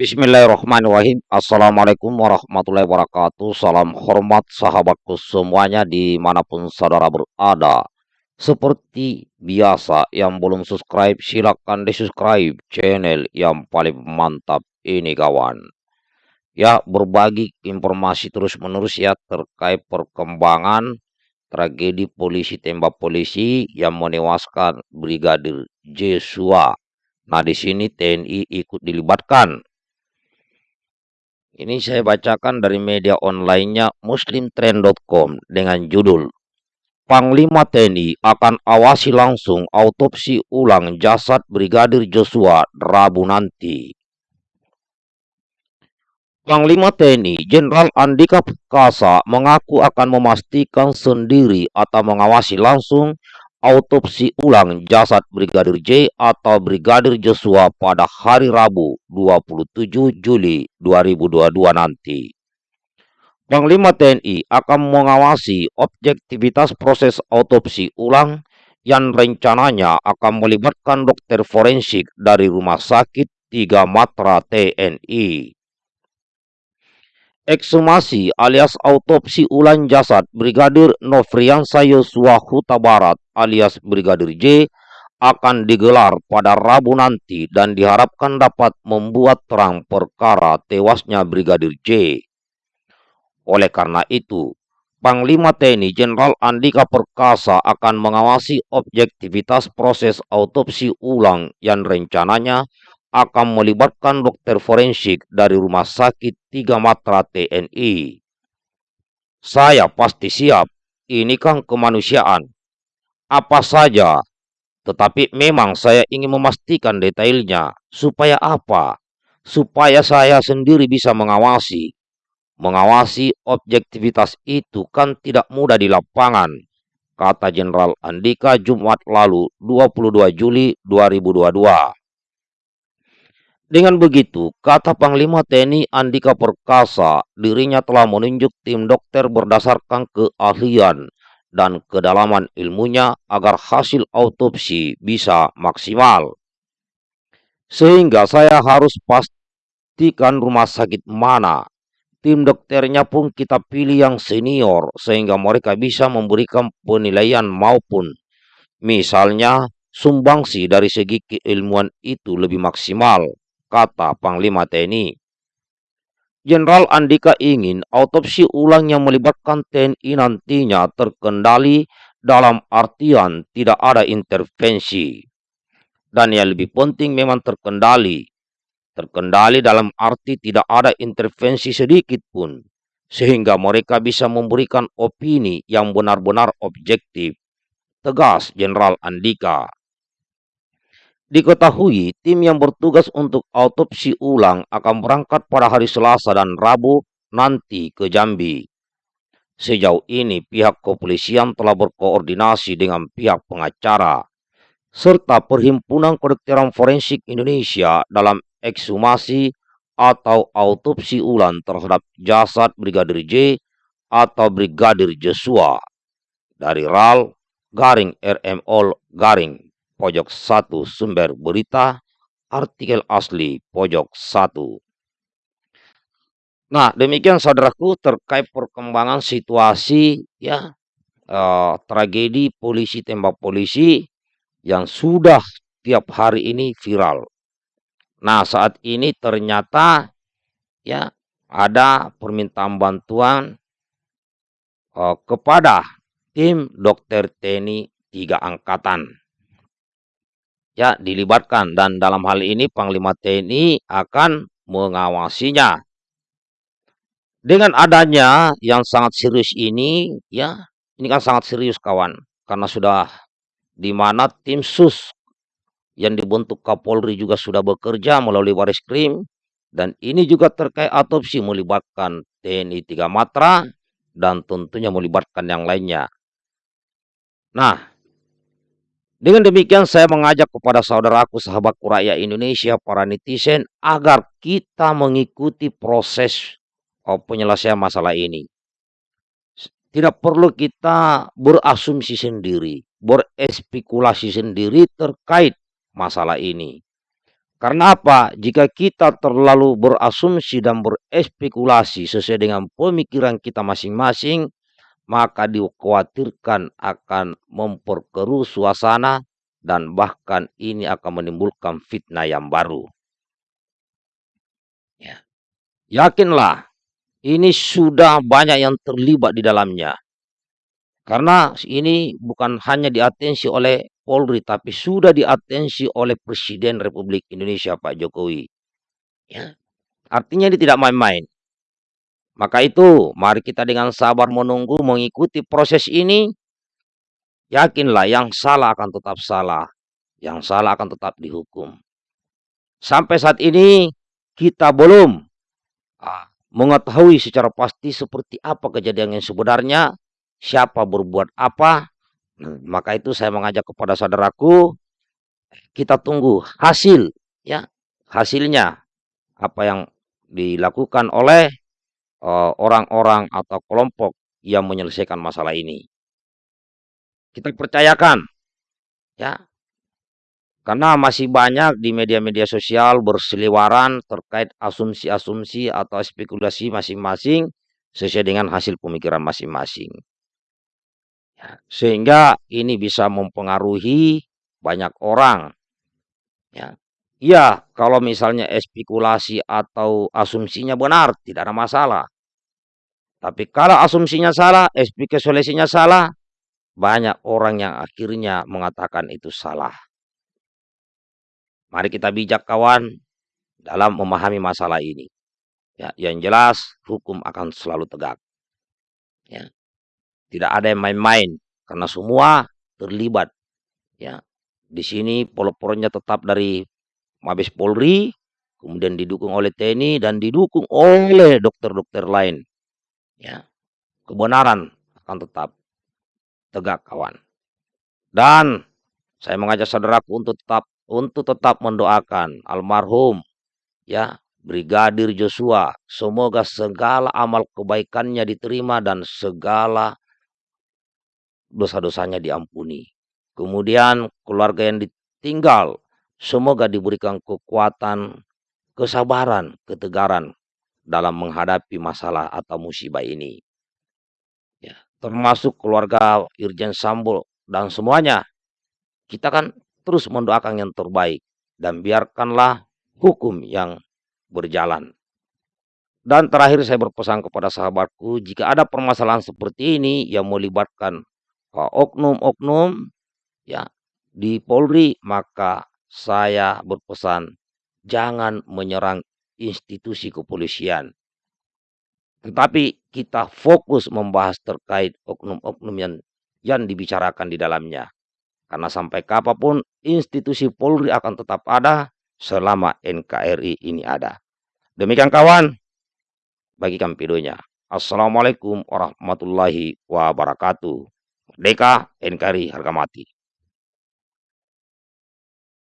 Bismillahirrahmanirrahim. Assalamualaikum warahmatullahi wabarakatuh. Salam hormat sahabatku semuanya di mana pun saudara berada. Seperti biasa, yang belum subscribe silahkan di subscribe channel yang paling mantap ini kawan. Ya, berbagi informasi terus menerus ya terkait perkembangan tragedi polisi tembak polisi yang menewaskan Brigadir Joshua. Nah, di sini TNI ikut dilibatkan ini saya bacakan dari media onlinenya muslimtrend.com dengan judul Panglima TNI akan awasi langsung autopsi ulang jasad Brigadir Joshua Rabu nanti. Panglima TNI Jenderal Andika Perkasa mengaku akan memastikan sendiri atau mengawasi langsung autopsi ulang jasad Brigadir J atau Brigadir Joshua pada hari Rabu 27 Juli 2022 nanti. Panglima TNI akan mengawasi objektivitas proses autopsi ulang yang rencananya akan melibatkan dokter forensik dari Rumah Sakit Tiga Matra TNI. Ekshumasi alias autopsi ulang jasad Brigadir Nofriansa Yosua Huta Barat alias Brigadir J akan digelar pada Rabu nanti dan diharapkan dapat membuat terang perkara tewasnya Brigadir J. Oleh karena itu, Panglima TNI Jenderal Andika Perkasa akan mengawasi objektivitas proses autopsi ulang yang rencananya akan melibatkan dokter forensik dari Rumah Sakit Tiga Matra TNI. Saya pasti siap, ini kan kemanusiaan. Apa saja, tetapi memang saya ingin memastikan detailnya. Supaya apa? Supaya saya sendiri bisa mengawasi. Mengawasi objektivitas itu kan tidak mudah di lapangan, kata Jenderal Andika Jumat lalu 22 Juli 2022. Dengan begitu, kata Panglima TNI Andika Perkasa, dirinya telah menunjuk tim dokter berdasarkan keahlian dan kedalaman ilmunya agar hasil autopsi bisa maksimal. Sehingga saya harus pastikan rumah sakit mana. Tim dokternya pun kita pilih yang senior sehingga mereka bisa memberikan penilaian maupun misalnya sumbangsi dari segi keilmuan itu lebih maksimal kata Panglima TNI. Jenderal Andika ingin autopsi ulang yang melibatkan TNI nantinya terkendali dalam artian tidak ada intervensi. Dan yang lebih penting memang terkendali. Terkendali dalam arti tidak ada intervensi sedikit pun. Sehingga mereka bisa memberikan opini yang benar-benar objektif. Tegas Jenderal Andika. Diketahui tim yang bertugas untuk autopsi ulang akan berangkat pada hari Selasa dan Rabu nanti ke Jambi. Sejauh ini pihak kepolisian telah berkoordinasi dengan pihak pengacara serta Perhimpunan Kedokteran Forensik Indonesia dalam ekshumasi atau autopsi ulang terhadap jasad Brigadir J atau Brigadir Joshua dari RAL garing RMOL garing pojok 1 sumber berita, artikel asli pojok 1. Nah, demikian saudaraku terkait perkembangan situasi ya eh, tragedi polisi tembak polisi yang sudah tiap hari ini viral. Nah, saat ini ternyata ya ada permintaan bantuan uh, kepada tim dokter TNI tiga angkatan ya dilibatkan dan dalam hal ini Panglima TNI akan mengawasinya. Dengan adanya yang sangat serius ini, ya, ini kan sangat serius kawan, karena sudah di mana tim sus yang dibentuk Kapolri juga sudah bekerja melalui Baris Krim dan ini juga terkait autopsi melibatkan TNI Tiga Matra dan tentunya melibatkan yang lainnya. Nah, dengan demikian saya mengajak kepada saudaraku sahabatku rakyat Indonesia para netizen agar kita mengikuti proses oh, penyelesaian masalah ini. Tidak perlu kita berasumsi sendiri, berespekulasi sendiri terkait masalah ini. Karena apa? Jika kita terlalu berasumsi dan berespekulasi sesuai dengan pemikiran kita masing-masing, maka dikhawatirkan akan memperkeruh suasana dan bahkan ini akan menimbulkan fitnah yang baru. Ya. Yakinlah, ini sudah banyak yang terlibat di dalamnya. Karena ini bukan hanya diatensi oleh Polri, tapi sudah diatensi oleh Presiden Republik Indonesia Pak Jokowi. Ya. Artinya ini tidak main-main. Maka itu, mari kita dengan sabar menunggu, mengikuti proses ini. Yakinlah yang salah akan tetap salah. Yang salah akan tetap dihukum. Sampai saat ini, kita belum ah, mengetahui secara pasti seperti apa kejadian yang sebenarnya, siapa berbuat apa, Nah, maka itu saya mengajak kepada saudaraku, kita tunggu hasil, ya, hasilnya apa yang dilakukan oleh eh, orang-orang atau kelompok yang menyelesaikan masalah ini. Kita percayakan, ya, karena masih banyak di media-media sosial berseliwaran terkait asumsi-asumsi atau spekulasi masing-masing sesuai dengan hasil pemikiran masing-masing. Ya, sehingga ini bisa mempengaruhi banyak orang. Ya, ya kalau misalnya spekulasi atau asumsinya benar, tidak ada masalah. Tapi kalau asumsinya salah, spekulasinya salah, banyak orang yang akhirnya mengatakan itu salah. Mari kita bijak kawan dalam memahami masalah ini. Ya, yang jelas hukum akan selalu tegak. Ya. Tidak ada yang main-main karena semua terlibat. Ya, di sini polo-polonya tetap dari Mabes Polri, kemudian didukung oleh TNI dan didukung oleh dokter-dokter lain. Ya, kebenaran akan tetap tegak kawan. Dan saya mengajak saudaraku untuk tetap untuk tetap mendoakan almarhum ya Brigadir Joshua. Semoga segala amal kebaikannya diterima dan segala dosa-dosanya diampuni. Kemudian keluarga yang ditinggal, semoga diberikan kekuatan, kesabaran, ketegaran dalam menghadapi masalah atau musibah ini. Ya, termasuk keluarga Irjen Sambo dan semuanya. Kita kan terus mendoakan yang terbaik dan biarkanlah hukum yang berjalan. Dan terakhir saya berpesan kepada sahabatku, jika ada permasalahan seperti ini yang melibatkan oknum-oknum ya di Polri, maka saya berpesan jangan menyerang institusi kepolisian. Tetapi kita fokus membahas terkait oknum-oknum yang yang dibicarakan di dalamnya. Karena sampai kapan pun institusi Polri akan tetap ada selama NKRI ini ada. Demikian kawan, bagikan videonya. Assalamualaikum warahmatullahi wabarakatuh. Deka NKRI harga mati.